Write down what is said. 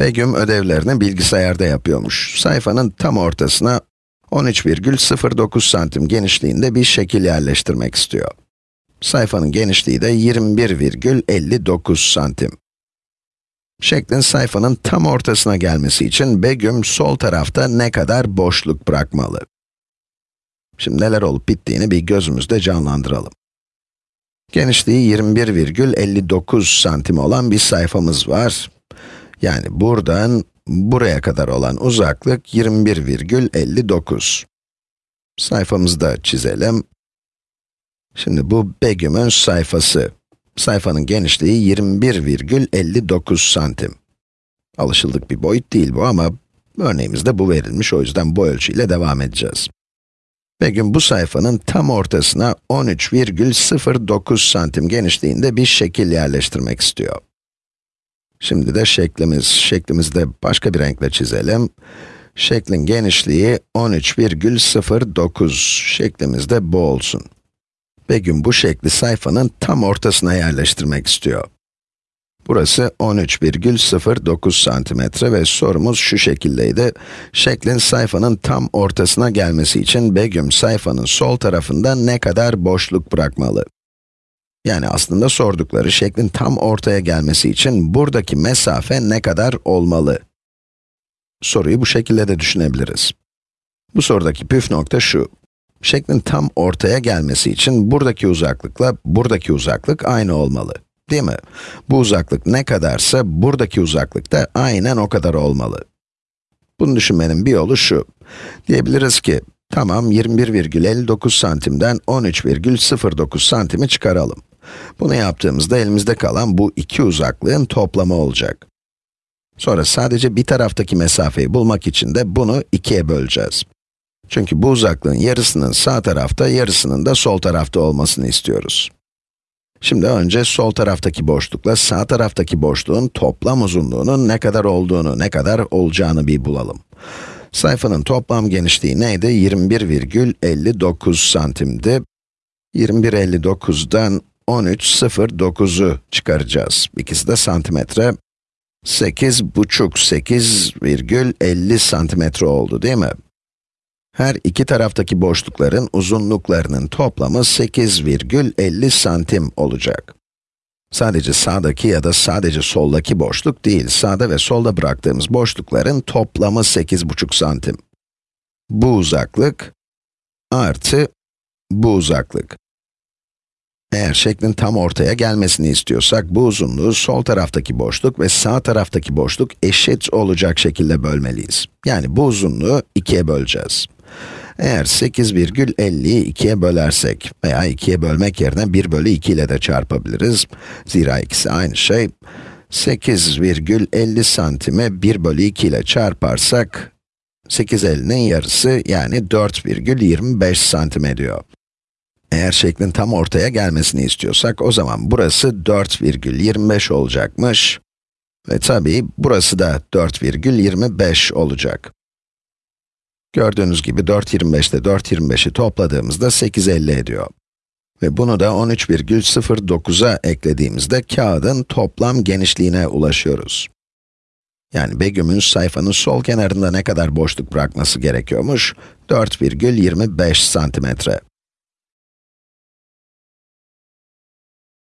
Begüm ödevlerini bilgisayarda yapıyormuş. Sayfanın tam ortasına 13,09 santim genişliğinde bir şekil yerleştirmek istiyor. Sayfanın genişliği de 21,59 santim. Şeklin sayfanın tam ortasına gelmesi için Begüm sol tarafta ne kadar boşluk bırakmalı? Şimdi neler olup bittiğini bir gözümüzde canlandıralım. Genişliği 21,59 santim olan bir sayfamız var. Yani buradan buraya kadar olan uzaklık 21,59. Sayfamızı da çizelim. Şimdi bu Begüm'ün sayfası. Sayfanın genişliği 21,59 santim. Alışıldık bir boyut değil bu ama örneğimizde bu verilmiş, o yüzden bu ölçüyle devam edeceğiz. Begüm bu sayfanın tam ortasına 13,09 santim genişliğinde bir şekil yerleştirmek istiyor. Şimdi de şeklimiz, şeklimizi de başka bir renkle çizelim. Şeklin genişliği 13,09, şeklimiz de bu olsun. Begüm bu şekli sayfanın tam ortasına yerleştirmek istiyor. Burası 13,09 santimetre ve sorumuz şu şekildeydi. Şeklin sayfanın tam ortasına gelmesi için Begüm sayfanın sol tarafında ne kadar boşluk bırakmalı? Yani aslında sordukları şeklin tam ortaya gelmesi için buradaki mesafe ne kadar olmalı? Soruyu bu şekilde de düşünebiliriz. Bu sorudaki püf nokta şu. Şeklin tam ortaya gelmesi için buradaki uzaklıkla buradaki uzaklık aynı olmalı. Değil mi? Bu uzaklık ne kadarsa buradaki uzaklık da aynen o kadar olmalı. Bunu düşünmenin bir yolu şu. Diyebiliriz ki, tamam 21,59 santimden 13,09 santimi çıkaralım. Bunu yaptığımızda elimizde kalan bu iki uzaklığın toplamı olacak. Sonra sadece bir taraftaki mesafeyi bulmak için de bunu ikiye böleceğiz. Çünkü bu uzaklığın yarısının sağ tarafta, yarısının da sol tarafta olmasını istiyoruz. Şimdi önce sol taraftaki boşlukla sağ taraftaki boşluğun toplam uzunluğunun ne kadar olduğunu, ne kadar olacağını bir bulalım. Sayfanın toplam genişliği neydi? 21,59 santimdi. 21,59'dan 13,09'u çıkaracağız. İkisi de santimetre. 8 buçuk, 8,50 santimetre oldu değil mi? Her iki taraftaki boşlukların uzunluklarının toplamı 8,50 santim olacak. Sadece sağdaki ya da sadece soldaki boşluk değil, sağda ve solda bıraktığımız boşlukların toplamı 8,5 santim. Bu uzaklık artı bu uzaklık. Eğer şeklin tam ortaya gelmesini istiyorsak, bu uzunluğu sol taraftaki boşluk ve sağ taraftaki boşluk eşit olacak şekilde bölmeliyiz. Yani bu uzunluğu ikiye böleceğiz. Eğer 8,50'yi 2'ye bölersek veya 2'ye bölmek yerine 1 bölü 2 ile de çarpabiliriz. Zira ikisi aynı şey. 8,50 santime 1 bölü 2 ile çarparsak, 850'nin yarısı yani 4,25 santim ediyor. Eğer şeklin tam ortaya gelmesini istiyorsak, o zaman burası 4,25 olacakmış. Ve tabii burası da 4,25 olacak. Gördüğünüz gibi 4.25 ile 4.25'i topladığımızda 8.50 ediyor. Ve bunu da 13,09'a eklediğimizde kağıdın toplam genişliğine ulaşıyoruz. Yani Begüm'ün sayfanın sol kenarında ne kadar boşluk bırakması gerekiyormuş? 4,25 santimetre.